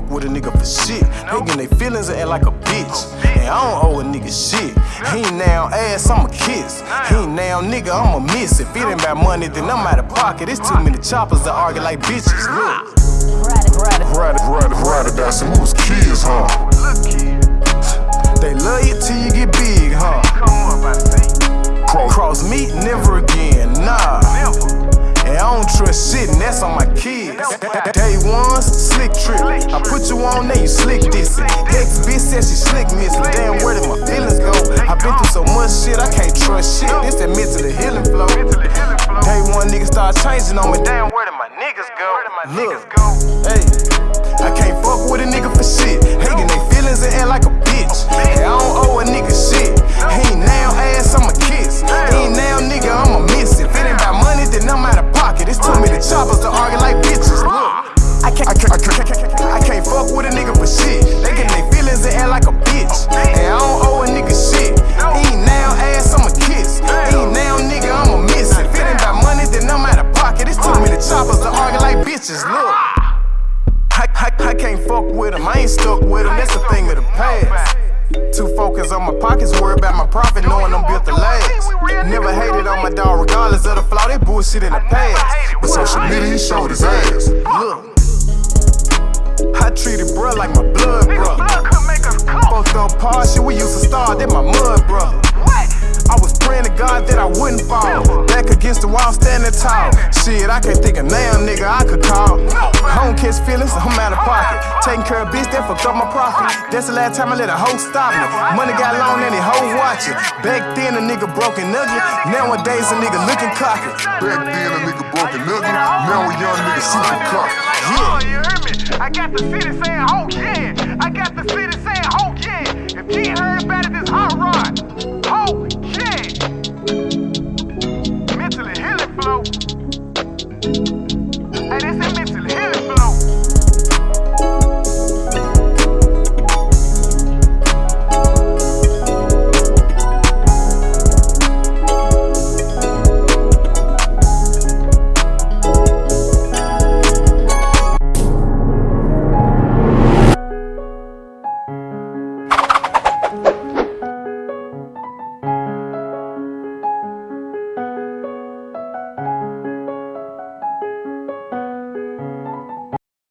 fuck with a nigga for shit. They getting their feelings and act like a bitch. And I don't owe a nigga shit. He now ass, I'ma kiss. He now nigga, I'ma miss. If it ain't about money, then I'm out of pocket. It's too many choppers that argue like bitches. Look. Ride ride ride that's some who's kids, huh? They love you till you get big, huh? cross me, never Don't shit, and that's on my kids. Day one, slick trip. I put you on there, you slick this. Ex bitch said she slick miss. Damn, where did my feelings go? i been through so much shit, I can't trust shit. This that mentally healing flow. Mentally healing flow. Day one nigga start changing on me. Damn, where did my niggas go? Where did my niggas go? Hey, I can't fuck with a nigga for shit. Hating they feelings and act like a bitches. Look. I, I, I can't fuck with him, I ain't stuck with him, that's a thing of the past. Too focused on my pockets, worried about my profit, knowing I'm built to last. Never hated on my dog, regardless of the flaw, they bullshit in the past. But social media, he showed his ass. Look, I treated bruh like my blood brother. Blood could make us. Fucked up partial, we used to start, that my the wall, standing tall. Shit, I can't think of now, nigga, I could call. I don't catch feelings, I'm out of pocket. Taking care of bitch, that fucked up my profit. That's the last time I let a hoe stop me. Money got long and the hoe watching. Back then, a nigga broke and ugly. Nowadays, a nigga looking cocky. Back then, a nigga broke and ugly. Now a young nigga super cocky. Oh, you heard me? I got the city saying, oh yeah.